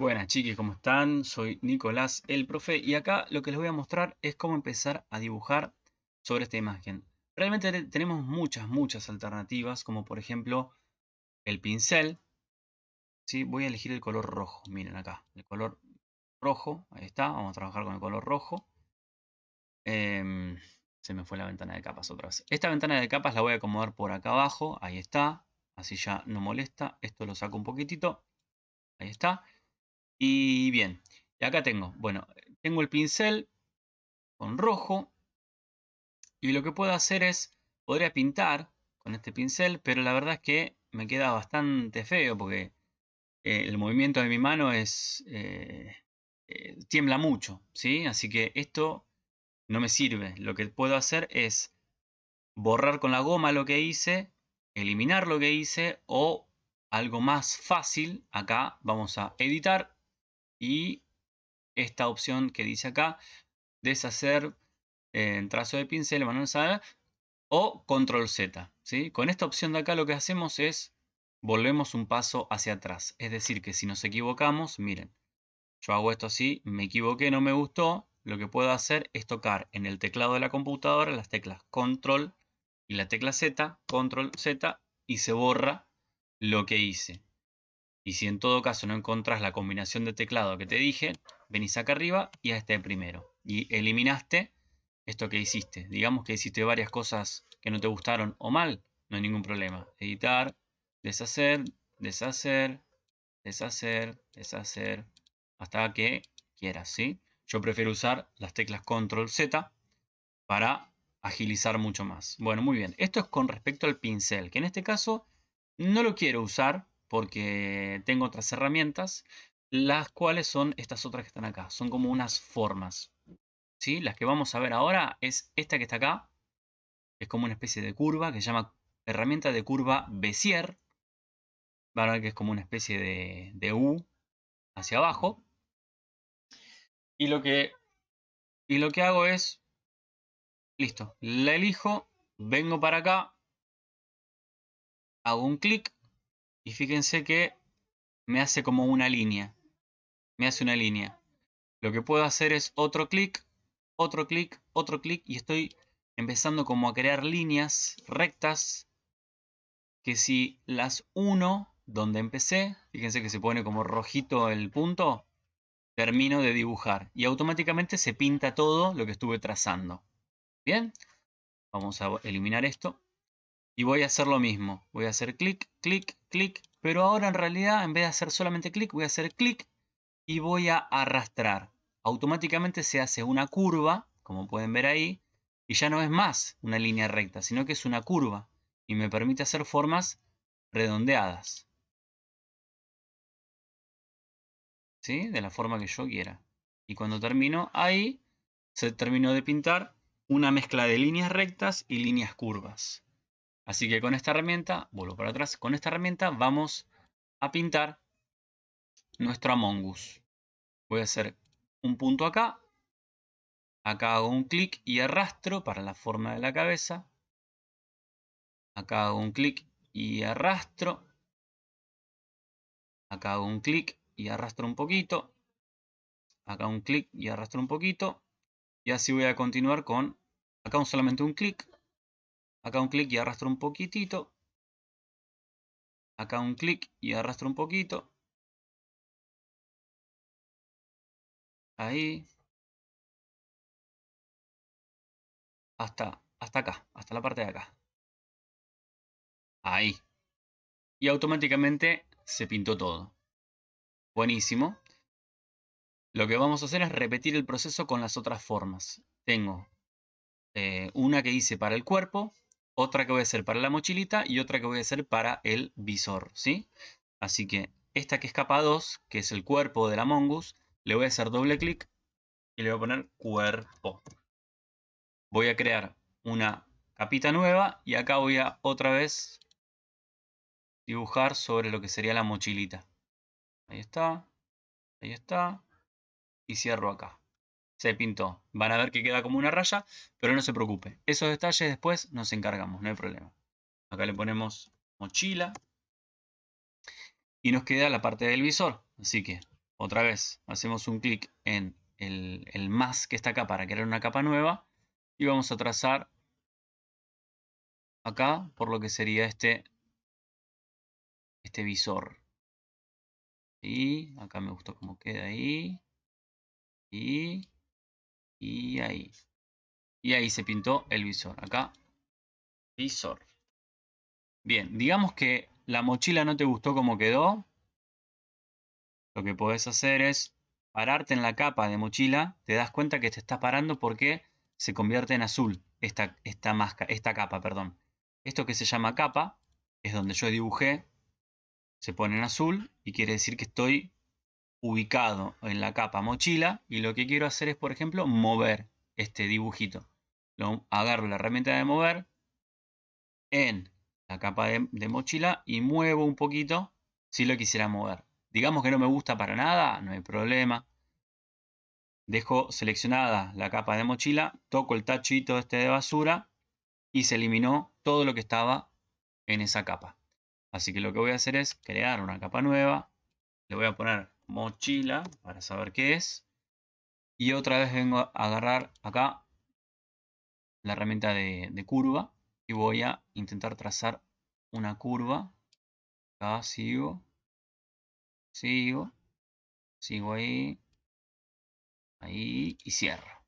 Buenas chiquis, ¿cómo están? Soy Nicolás, el profe, y acá lo que les voy a mostrar es cómo empezar a dibujar sobre esta imagen. Realmente tenemos muchas, muchas alternativas, como por ejemplo el pincel. ¿sí? Voy a elegir el color rojo, miren acá, el color rojo, ahí está, vamos a trabajar con el color rojo. Em, se me fue la ventana de capas otra vez. Esta ventana de capas la voy a acomodar por acá abajo, ahí está, así ya no molesta. Esto lo saco un poquitito, ahí está. Y bien, acá tengo, bueno, tengo el pincel con rojo. Y lo que puedo hacer es, podría pintar con este pincel, pero la verdad es que me queda bastante feo porque eh, el movimiento de mi mano es eh, eh, tiembla mucho, ¿sí? Así que esto no me sirve. Lo que puedo hacer es borrar con la goma lo que hice, eliminar lo que hice o algo más fácil, acá vamos a editar y esta opción que dice acá, deshacer en trazo de pincel, manual o control Z. ¿sí? Con esta opción de acá lo que hacemos es volvemos un paso hacia atrás. Es decir, que si nos equivocamos, miren, yo hago esto así, me equivoqué, no me gustó, lo que puedo hacer es tocar en el teclado de la computadora las teclas control y la tecla Z, control Z, y se borra lo que hice. Y si en todo caso no encontrás la combinación de teclado que te dije, venís acá arriba y a este primero. Y eliminaste esto que hiciste. Digamos que hiciste varias cosas que no te gustaron o mal, no hay ningún problema. Editar, deshacer, deshacer, deshacer, deshacer, hasta que quieras, ¿sí? Yo prefiero usar las teclas Control Z para agilizar mucho más. Bueno, muy bien. Esto es con respecto al pincel, que en este caso no lo quiero usar porque tengo otras herramientas, las cuales son estas otras que están acá. Son como unas formas. ¿sí? Las que vamos a ver ahora es esta que está acá. Es como una especie de curva que se llama herramienta de curva Bézier. Van a ver que es como una especie de, de U hacia abajo. Y lo que, y lo que hago es, listo, la elijo, vengo para acá, hago un clic y fíjense que me hace como una línea. Me hace una línea. Lo que puedo hacer es otro clic, otro clic, otro clic y estoy empezando como a crear líneas rectas que si las uno donde empecé, fíjense que se pone como rojito el punto, termino de dibujar y automáticamente se pinta todo lo que estuve trazando. Bien, vamos a eliminar esto y voy a hacer lo mismo. Voy a hacer clic, clic, clic, pero ahora en realidad en vez de hacer solamente clic, voy a hacer clic y voy a arrastrar. Automáticamente se hace una curva, como pueden ver ahí, y ya no es más una línea recta, sino que es una curva y me permite hacer formas redondeadas. ¿Sí? De la forma que yo quiera. Y cuando termino ahí, se terminó de pintar una mezcla de líneas rectas y líneas curvas. Así que con esta herramienta, vuelvo para atrás, con esta herramienta vamos a pintar nuestro Among Us. Voy a hacer un punto acá. Acá hago un clic y arrastro para la forma de la cabeza. Acá hago un clic y arrastro. Acá hago un clic y arrastro un poquito. Acá un clic y arrastro un poquito. Y así voy a continuar con acá solamente un clic Acá un clic y arrastro un poquitito. Acá un clic y arrastro un poquito. Ahí. Hasta, hasta acá, hasta la parte de acá. Ahí. Y automáticamente se pintó todo. Buenísimo. Lo que vamos a hacer es repetir el proceso con las otras formas. Tengo eh, una que hice para el cuerpo, otra que voy a hacer para la mochilita y otra que voy a hacer para el visor, ¿sí? Así que esta que es capa 2, que es el cuerpo de la Mongoose, le voy a hacer doble clic y le voy a poner cuerpo. Voy a crear una capita nueva y acá voy a otra vez dibujar sobre lo que sería la mochilita. Ahí está, ahí está y cierro acá se pintó. Van a ver que queda como una raya, pero no se preocupe. Esos detalles después nos encargamos, no hay problema. Acá le ponemos mochila. Y nos queda la parte del visor. Así que otra vez, hacemos un clic en el, más que está acá para crear una capa nueva y vamos a trazar acá por lo que sería este, este visor. Y acá me gustó cómo queda ahí. Y, y ahí. Y ahí se pintó el visor. Acá, visor. Bien, digamos que la mochila no te gustó como quedó. Lo que puedes hacer es pararte en la capa de mochila. Te das cuenta que te estás parando porque se convierte en azul esta, esta, máscara, esta capa. Perdón. Esto que se llama capa es donde yo dibujé. Se pone en azul y quiere decir que estoy ubicado en la capa mochila y lo que quiero hacer es, por ejemplo, mover este dibujito. Lo, agarro la herramienta de mover en la capa de, de, mochila y muevo un poquito si lo quisiera mover. Digamos que no me gusta para nada, no hay problema. Dejo seleccionada la capa de mochila, toco el tachito este de basura y se eliminó todo lo que estaba en esa capa. Así que lo que voy a hacer es crear una capa nueva. Le voy a poner mochila para saber qué es. Y otra vez vengo a agarrar acá la herramienta de, de curva y voy a intentar trazar una curva. Acá sigo, sigo, sigo ahí, ahí y cierro.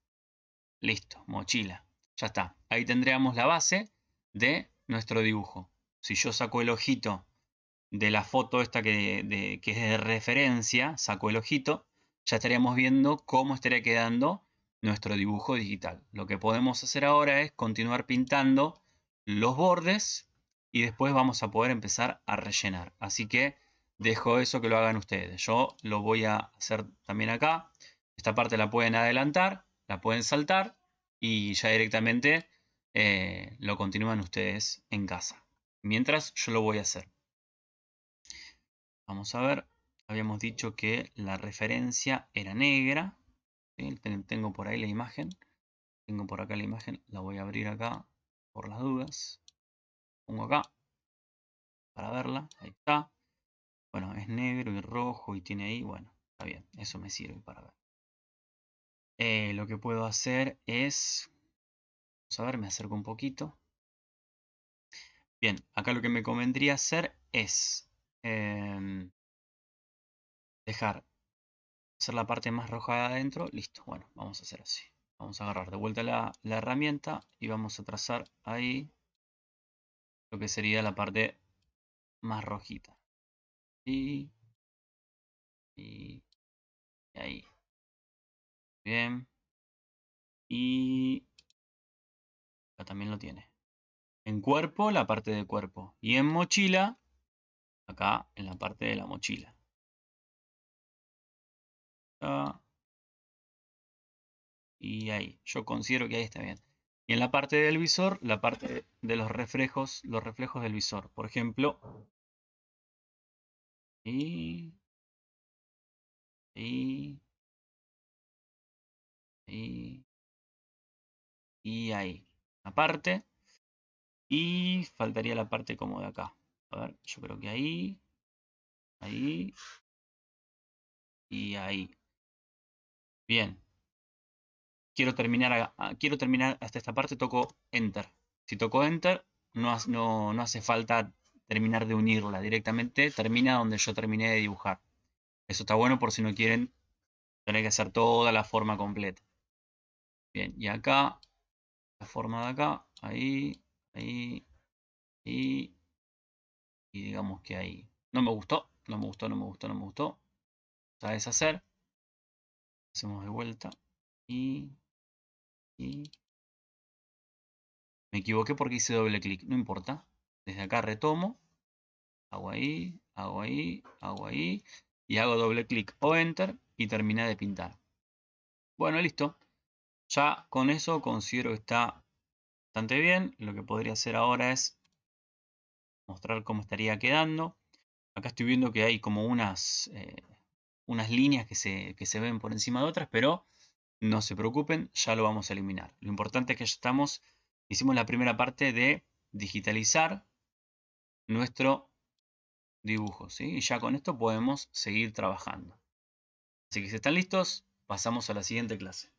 Listo, mochila. Ya está. Ahí tendríamos la base de nuestro dibujo. Si yo saco el ojito de la foto esta que, que es de referencia, saco el ojito, ya estaríamos viendo cómo estaría quedando nuestro dibujo digital. Lo que podemos hacer ahora es continuar pintando los bordes y después vamos a poder empezar a rellenar. Así que dejo eso que lo hagan ustedes. Yo lo voy a hacer también acá. Esta parte la pueden adelantar, la pueden saltar y ya directamente eh, lo continúan ustedes en casa. Mientras yo lo voy a hacer. Vamos a ver, habíamos dicho que la referencia era negra. Tengo por ahí la imagen. Tengo por acá la imagen, la voy a abrir acá por las dudas. Pongo acá para verla, ahí está. Bueno, es negro y rojo y tiene ahí, bueno, está bien, eso me sirve para ver. Eh, lo que puedo hacer es, vamos a ver, me acerco un poquito. Bien, acá lo que me convendría hacer es Em, dejar hacer la parte más roja de adentro. Listo, bueno, vamos a hacer así. Vamos a agarrar de vuelta la, herramienta y vamos a trazar ahí lo que sería la parte más rojita. Y, y, ahí. Bien. Y también lo tiene. En cuerpo, la parte de cuerpo. Y en mochila, acá en la parte de la mochila. Y ahí, yo considero que ahí está bien. Y en la parte del visor, la parte de los reflejos, los reflejos del visor. Por ejemplo, y, y, y, ahí. Aparte. Y faltaría la parte como de acá. A ver, yo creo que ahí, ahí y ahí. Bien. Quiero terminar, quiero terminar hasta esta parte, toco Enter. Si toco Enter, no, no, no hace falta terminar de unirla. Directamente termina donde yo terminé de dibujar. Eso está bueno por si no quieren tener que hacer toda la forma completa. Bien, y acá, la forma de acá, ahí, ahí, digamos que ahí no me gustó, no me gustó, no me gustó, no me gustó. A deshacer. Hacemos de vuelta y, y me equivoqué porque hice doble clic, no importa. Desde acá retomo, hago ahí, hago ahí, hago ahí y hago doble clic o enter y terminé de pintar. Bueno, listo. Ya con eso considero que está bastante bien. Lo que podría hacer ahora es mostrar cómo estaría quedando. Acá estoy viendo que hay como unas, eh, unas líneas que se, que se ven por encima de otras, pero no se preocupen, ya lo vamos a eliminar. Lo importante es que ya estamos, hicimos la primera parte de digitalizar nuestro dibujo, ¿sí? Y ya con esto podemos seguir trabajando. Así que si están listos, pasamos a la siguiente clase.